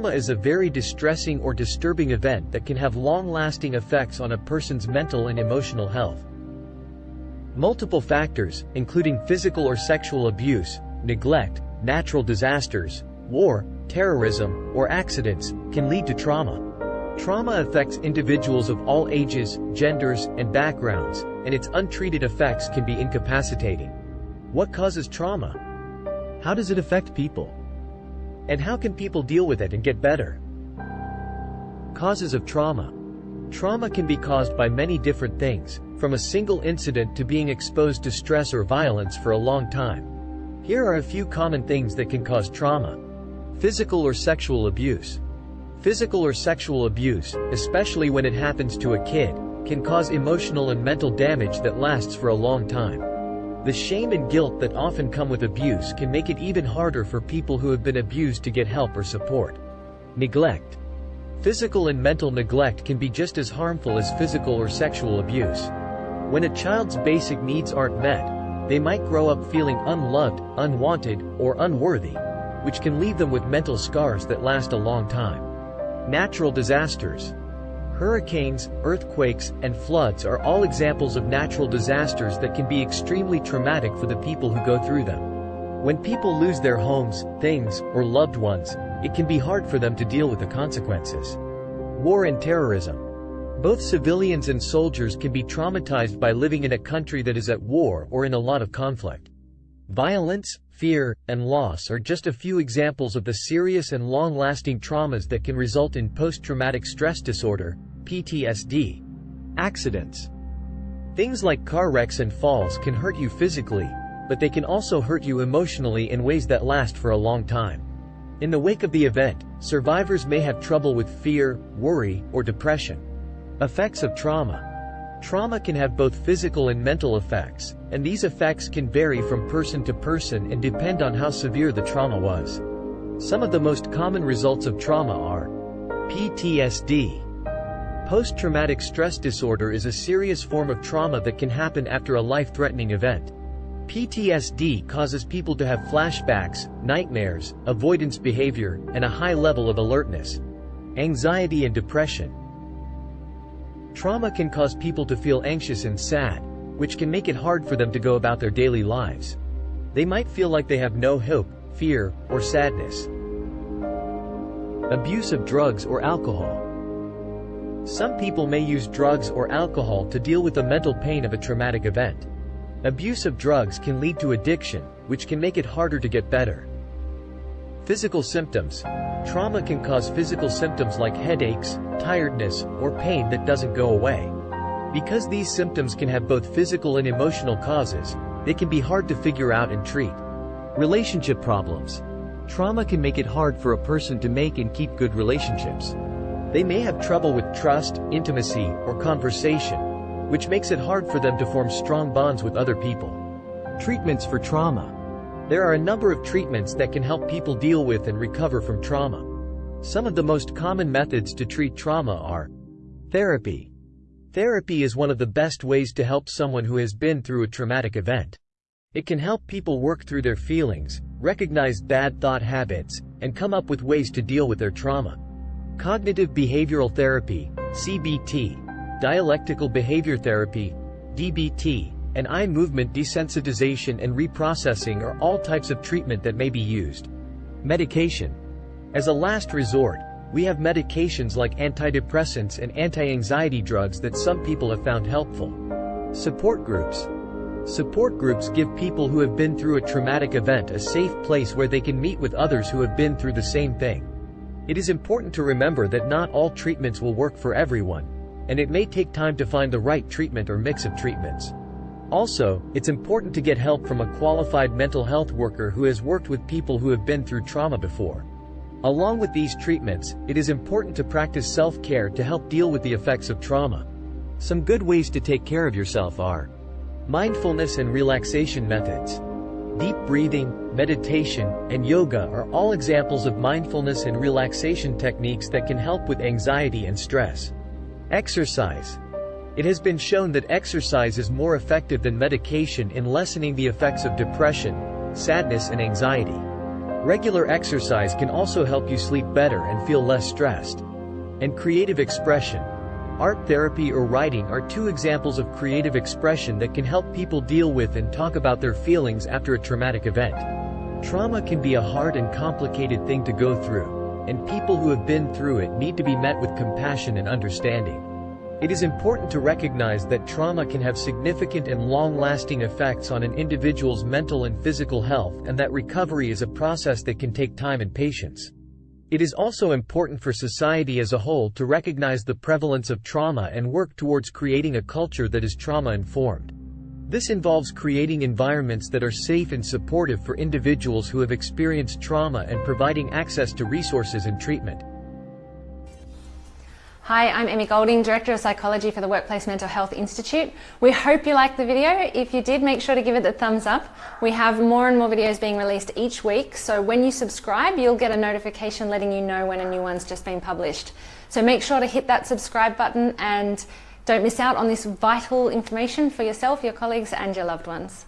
Trauma is a very distressing or disturbing event that can have long-lasting effects on a person's mental and emotional health. Multiple factors, including physical or sexual abuse, neglect, natural disasters, war, terrorism, or accidents, can lead to trauma. Trauma affects individuals of all ages, genders, and backgrounds, and its untreated effects can be incapacitating. What causes trauma? How does it affect people? And how can people deal with it and get better? Causes of trauma. Trauma can be caused by many different things, from a single incident to being exposed to stress or violence for a long time. Here are a few common things that can cause trauma. Physical or sexual abuse. Physical or sexual abuse, especially when it happens to a kid, can cause emotional and mental damage that lasts for a long time. The shame and guilt that often come with abuse can make it even harder for people who have been abused to get help or support. Neglect. Physical and mental neglect can be just as harmful as physical or sexual abuse. When a child's basic needs aren't met, they might grow up feeling unloved, unwanted, or unworthy, which can leave them with mental scars that last a long time. Natural disasters. Hurricanes, earthquakes, and floods are all examples of natural disasters that can be extremely traumatic for the people who go through them. When people lose their homes, things, or loved ones, it can be hard for them to deal with the consequences. War and terrorism. Both civilians and soldiers can be traumatized by living in a country that is at war or in a lot of conflict. Violence, fear, and loss are just a few examples of the serious and long-lasting traumas that can result in post-traumatic stress disorder, PTSD. Accidents. Things like car wrecks and falls can hurt you physically, but they can also hurt you emotionally in ways that last for a long time. In the wake of the event, survivors may have trouble with fear, worry, or depression. Effects of trauma. Trauma can have both physical and mental effects, and these effects can vary from person to person and depend on how severe the trauma was. Some of the most common results of trauma are PTSD, Post-traumatic stress disorder is a serious form of trauma that can happen after a life-threatening event. PTSD causes people to have flashbacks, nightmares, avoidance behavior, and a high level of alertness. Anxiety and depression. Trauma can cause people to feel anxious and sad, which can make it hard for them to go about their daily lives. They might feel like they have no hope, fear, or sadness. Abuse of drugs or alcohol. Some people may use drugs or alcohol to deal with the mental pain of a traumatic event. Abuse of drugs can lead to addiction, which can make it harder to get better. Physical symptoms. Trauma can cause physical symptoms like headaches, tiredness, or pain that doesn't go away. Because these symptoms can have both physical and emotional causes, they can be hard to figure out and treat. Relationship problems. Trauma can make it hard for a person to make and keep good relationships. They may have trouble with trust, intimacy, or conversation, which makes it hard for them to form strong bonds with other people. Treatments for trauma. There are a number of treatments that can help people deal with and recover from trauma. Some of the most common methods to treat trauma are Therapy. Therapy is one of the best ways to help someone who has been through a traumatic event. It can help people work through their feelings, recognize bad thought habits, and come up with ways to deal with their trauma. Cognitive behavioral therapy, CBT, dialectical behavior therapy, DBT, and eye movement desensitization and reprocessing are all types of treatment that may be used. Medication. As a last resort, we have medications like antidepressants and anti-anxiety drugs that some people have found helpful. Support groups. Support groups give people who have been through a traumatic event a safe place where they can meet with others who have been through the same thing. It is important to remember that not all treatments will work for everyone, and it may take time to find the right treatment or mix of treatments. Also, it's important to get help from a qualified mental health worker who has worked with people who have been through trauma before. Along with these treatments, it is important to practice self-care to help deal with the effects of trauma. Some good ways to take care of yourself are mindfulness and relaxation methods. Deep breathing, meditation, and yoga are all examples of mindfulness and relaxation techniques that can help with anxiety and stress. Exercise. It has been shown that exercise is more effective than medication in lessening the effects of depression, sadness and anxiety. Regular exercise can also help you sleep better and feel less stressed. And creative expression. Art therapy or writing are two examples of creative expression that can help people deal with and talk about their feelings after a traumatic event. Trauma can be a hard and complicated thing to go through, and people who have been through it need to be met with compassion and understanding. It is important to recognize that trauma can have significant and long-lasting effects on an individual's mental and physical health and that recovery is a process that can take time and patience. It is also important for society as a whole to recognize the prevalence of trauma and work towards creating a culture that is trauma-informed. This involves creating environments that are safe and supportive for individuals who have experienced trauma and providing access to resources and treatment. Hi, I'm Emmy Golding, Director of Psychology for the Workplace Mental Health Institute. We hope you liked the video. If you did, make sure to give it the thumbs up. We have more and more videos being released each week, so when you subscribe, you'll get a notification letting you know when a new one's just been published. So make sure to hit that subscribe button and don't miss out on this vital information for yourself, your colleagues and your loved ones.